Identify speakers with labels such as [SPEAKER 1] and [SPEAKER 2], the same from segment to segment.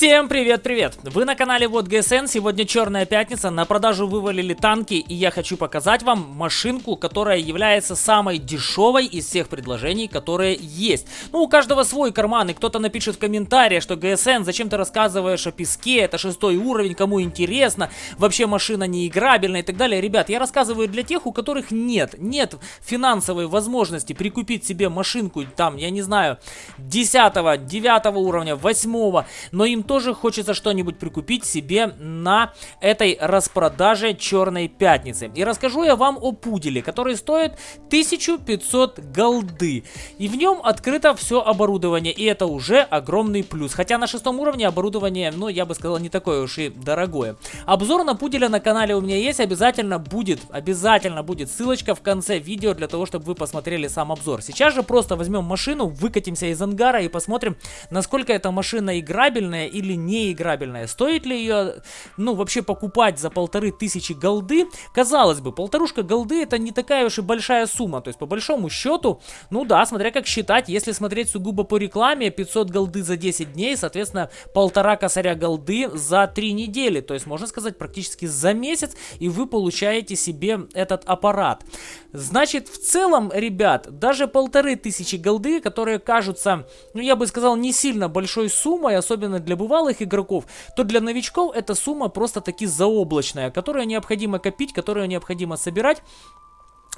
[SPEAKER 1] Всем привет-привет! Вы на канале Вот ГСН, сегодня черная пятница, на продажу вывалили танки и я хочу показать вам машинку, которая является самой дешевой из всех предложений, которые есть. Ну, у каждого свой карман, и кто-то напишет в комментариях, что ГСН, зачем ты рассказываешь о песке, это шестой уровень, кому интересно, вообще машина не играбельная и так далее. Ребят, я рассказываю для тех, у которых нет, нет финансовой возможности прикупить себе машинку, там, я не знаю, 10, 9 уровня, 8, но им тоже хочется что-нибудь прикупить себе на этой распродаже Черной Пятницы. И расскажу я вам о пуделе, который стоит 1500 голды. И в нем открыто все оборудование, и это уже огромный плюс. Хотя на шестом уровне оборудование, ну, я бы сказал, не такое уж и дорогое. Обзор на пуделя на канале у меня есть, обязательно будет, обязательно будет ссылочка в конце видео для того, чтобы вы посмотрели сам обзор. Сейчас же просто возьмем машину, выкатимся из ангара и посмотрим, насколько эта машина играбельная и или неиграбельная. Стоит ли ее, ну, вообще покупать за полторы тысячи голды? Казалось бы, полторушка голды это не такая уж и большая сумма. То есть, по большому счету, ну да, смотря как считать, если смотреть сугубо по рекламе, 500 голды за 10 дней, соответственно, полтора косаря голды за 3 недели. То есть, можно сказать, практически за месяц, и вы получаете себе этот аппарат. Значит, в целом, ребят, даже полторы тысячи голды, которые кажутся, ну, я бы сказал, не сильно большой суммой, особенно для бывалых игроков, то для новичков эта сумма просто-таки заоблачная, которую необходимо копить, которую необходимо собирать.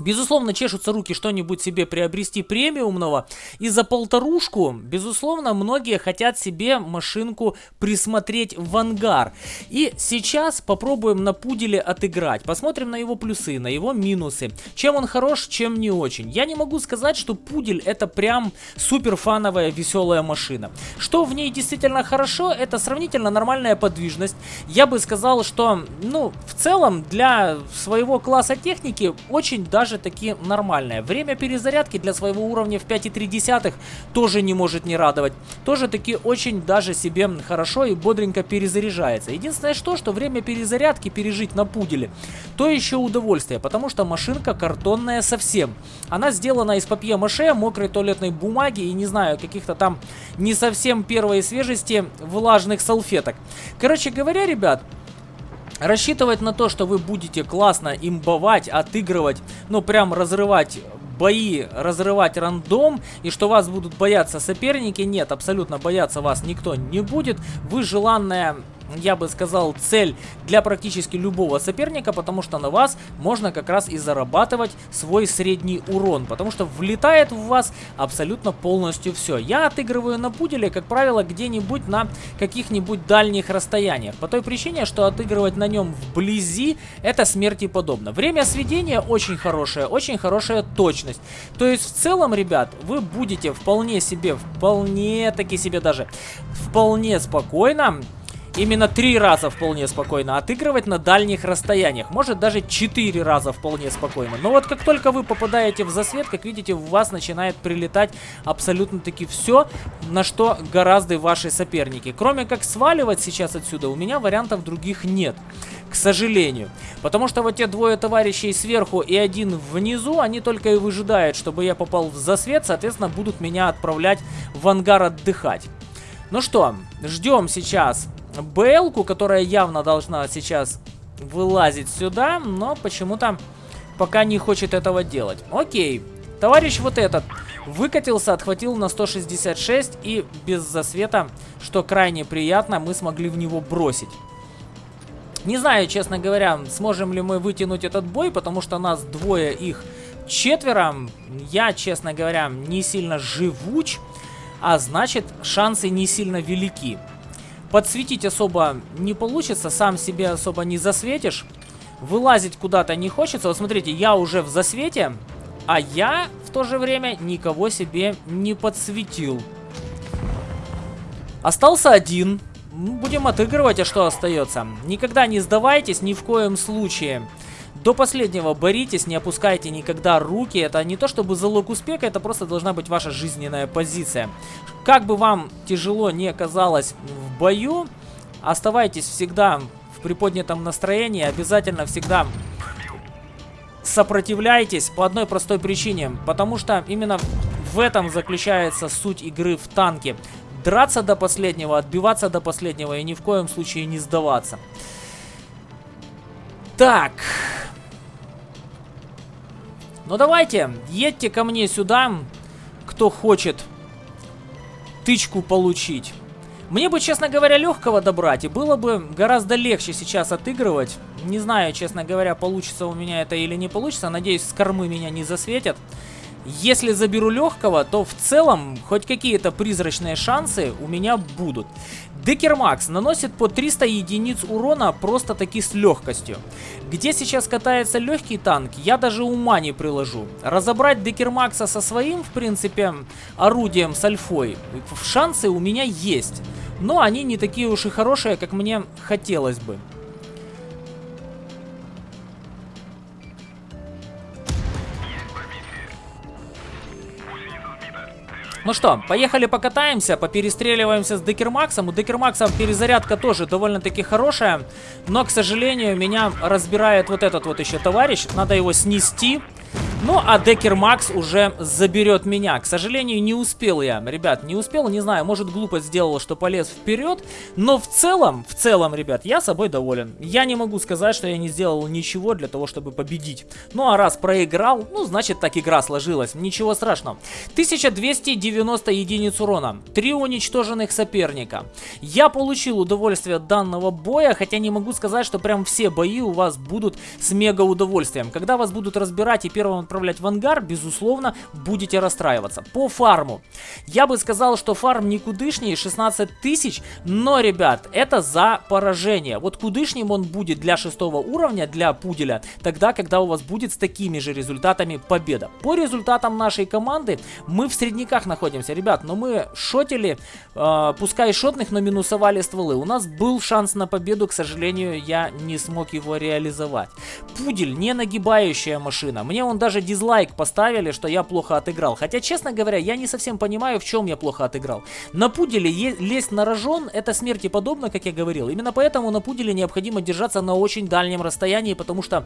[SPEAKER 1] Безусловно, чешутся руки что-нибудь себе приобрести премиумного. И за полторушку, безусловно, многие хотят себе машинку присмотреть в ангар. И сейчас попробуем на пуделе отыграть. Посмотрим на его плюсы, на его минусы. Чем он хорош, чем не очень. Я не могу сказать, что пудель это прям супер фановая веселая машина. Что в ней действительно хорошо, это сравнительно нормальная подвижность. Я бы сказал, что, ну, в целом, для своего класса техники очень даже даже таки нормальная. Время перезарядки для своего уровня в 5,3 тоже не может не радовать. Тоже таки очень даже себе хорошо и бодренько перезаряжается. Единственное что, что время перезарядки пережить на пуделе, то еще удовольствие, потому что машинка картонная совсем. Она сделана из папье-маше, мокрой туалетной бумаги и не знаю, каких-то там не совсем первой свежести влажных салфеток. Короче говоря, ребят, Рассчитывать на то, что вы будете классно имбовать, отыгрывать, ну прям разрывать бои, разрывать рандом, и что вас будут бояться соперники, нет, абсолютно бояться вас никто не будет. Вы желанная я бы сказал, цель для практически любого соперника, потому что на вас можно как раз и зарабатывать свой средний урон, потому что влетает в вас абсолютно полностью все. Я отыгрываю на пуделе, как правило, где-нибудь на каких-нибудь дальних расстояниях, по той причине, что отыгрывать на нем вблизи это смерти подобно. Время сведения очень хорошее, очень хорошая точность. То есть в целом, ребят, вы будете вполне себе, вполне таки себе даже, вполне спокойно именно три раза вполне спокойно отыгрывать на дальних расстояниях. Может даже четыре раза вполне спокойно. Но вот как только вы попадаете в засвет, как видите, в вас начинает прилетать абсолютно таки все, на что гораздо ваши соперники. Кроме как сваливать сейчас отсюда, у меня вариантов других нет. К сожалению. Потому что вот те двое товарищей сверху и один внизу, они только и выжидают, чтобы я попал в засвет, соответственно, будут меня отправлять в ангар отдыхать. Ну что, ждем сейчас БЛ-ку, которая явно должна сейчас вылазить сюда, но почему-то пока не хочет этого делать. Окей, товарищ вот этот выкатился, отхватил на 166 и без засвета, что крайне приятно, мы смогли в него бросить. Не знаю, честно говоря, сможем ли мы вытянуть этот бой, потому что нас двое, их четверо. Я, честно говоря, не сильно живуч, а значит шансы не сильно велики. Подсветить особо не получится, сам себе особо не засветишь. Вылазить куда-то не хочется. Вот смотрите, я уже в засвете, а я в то же время никого себе не подсветил. Остался один. Ну, будем отыгрывать, а что остается? Никогда не сдавайтесь, ни в коем случае. До последнего боритесь, не опускайте никогда руки. Это не то чтобы залог успеха, это просто должна быть ваша жизненная позиция. Как бы вам тяжело не оказалось в бою, оставайтесь всегда в приподнятом настроении. Обязательно всегда сопротивляйтесь по одной простой причине. Потому что именно в этом заключается суть игры в танке драться до последнего, отбиваться до последнего и ни в коем случае не сдаваться. Так. Ну давайте, едьте ко мне сюда, кто хочет тычку получить. Мне бы, честно говоря, легкого добрать, и было бы гораздо легче сейчас отыгрывать. Не знаю, честно говоря, получится у меня это или не получится. Надеюсь, с кормы меня не засветят. Если заберу легкого, то в целом хоть какие-то призрачные шансы у меня будут. Декермакс наносит по 300 единиц урона просто таки с легкостью. Где сейчас катается легкий танк, я даже ума не приложу. Разобрать Декермакса со своим, в принципе, орудием с альфой, шансы у меня есть. Но они не такие уж и хорошие, как мне хотелось бы. Ну что, поехали покатаемся, поперестреливаемся с Декермаксом. У Декермакса перезарядка тоже довольно-таки хорошая. Но, к сожалению, меня разбирает вот этот вот еще товарищ. Надо его снести. Ну, а Декер Макс уже заберет меня. К сожалению, не успел я. Ребят, не успел, не знаю, может глупость сделала, что полез вперед. Но в целом, в целом, ребят, я собой доволен. Я не могу сказать, что я не сделал ничего для того, чтобы победить. Ну, а раз проиграл, ну, значит, так игра сложилась. Ничего страшного. 1290 единиц урона. Три уничтоженных соперника. Я получил удовольствие от данного боя, хотя не могу сказать, что прям все бои у вас будут с мега удовольствием. Когда вас будут разбирать и первым отправлять в ангар, безусловно, будете расстраиваться. По фарму. Я бы сказал, что фарм никудышний, 16 тысяч, но, ребят, это за поражение. Вот кудышним он будет для шестого уровня, для пуделя, тогда, когда у вас будет с такими же результатами победа. По результатам нашей команды мы в средняках находимся, ребят, но мы шотили, э, пускай шотных, но минусовали стволы. У нас был шанс на победу, к сожалению, я не смог его реализовать. Пудель, не нагибающая машина. Мне он даже дизлайк поставили, что я плохо отыграл. Хотя, честно говоря, я не совсем понимаю, в чем я плохо отыграл. На пуделе лезть на рожон, это смерти подобно, как я говорил. Именно поэтому на пуделе необходимо держаться на очень дальнем расстоянии, потому что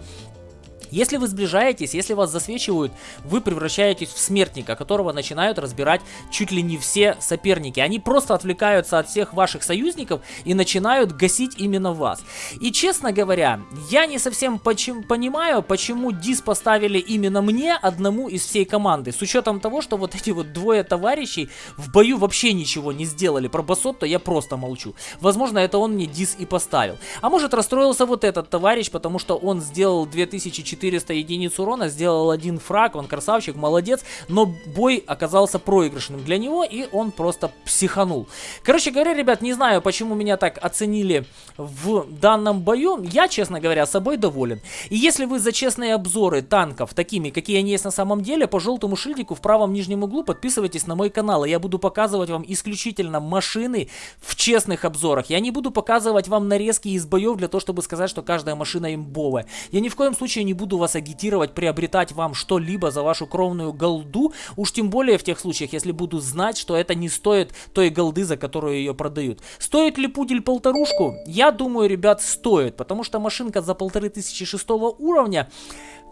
[SPEAKER 1] если вы сближаетесь, если вас засвечивают, вы превращаетесь в смертника, которого начинают разбирать чуть ли не все соперники. Они просто отвлекаются от всех ваших союзников и начинают гасить именно вас. И честно говоря, я не совсем почему, понимаю, почему дис поставили именно мне, одному из всей команды. С учетом того, что вот эти вот двое товарищей в бою вообще ничего не сделали. Про Басотто я просто молчу. Возможно, это он мне дис и поставил. А может расстроился вот этот товарищ, потому что он сделал 2004 400 единиц урона, сделал один фраг, он красавчик, молодец, но бой оказался проигрышным для него, и он просто психанул. Короче говоря, ребят, не знаю, почему меня так оценили в данном бою, я, честно говоря, собой доволен. И если вы за честные обзоры танков, такими, какие они есть на самом деле, по желтому шильдику в правом нижнем углу подписывайтесь на мой канал, и я буду показывать вам исключительно машины в честных обзорах. Я не буду показывать вам нарезки из боев для того, чтобы сказать, что каждая машина имбовая. Я ни в коем случае не буду буду вас агитировать приобретать вам что-либо за вашу кровную голду, уж тем более в тех случаях, если буду знать, что это не стоит той голды, за которую ее продают. Стоит ли пудель полторушку? Я думаю, ребят, стоит, потому что машинка за полторы тысячи шестого уровня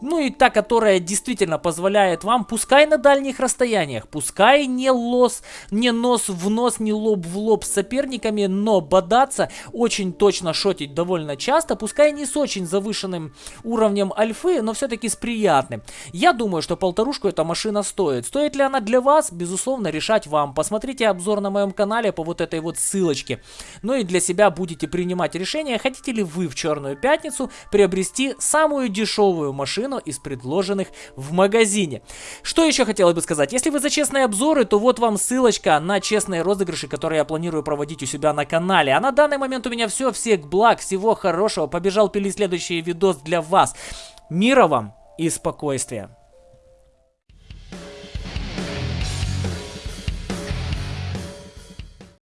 [SPEAKER 1] ну и та, которая действительно позволяет вам, пускай на дальних расстояниях, пускай не лос, не нос в нос, не лоб в лоб с соперниками, но бодаться, очень точно шотить довольно часто, пускай не с очень завышенным уровнем альфы, но все-таки с приятным. Я думаю, что полторушку эта машина стоит. Стоит ли она для вас? Безусловно, решать вам. Посмотрите обзор на моем канале по вот этой вот ссылочке. Ну и для себя будете принимать решение, хотите ли вы в Черную Пятницу приобрести самую дешевую машину, цену из предложенных в магазине. Что еще хотелось бы сказать? Если вы за честные обзоры, то вот вам ссылочка на честные розыгрыши, которые я планирую проводить у себя на канале. А на данный момент у меня все. Всех благ, всего хорошего. Побежал пилить следующий видос для вас. Мира вам и спокойствия.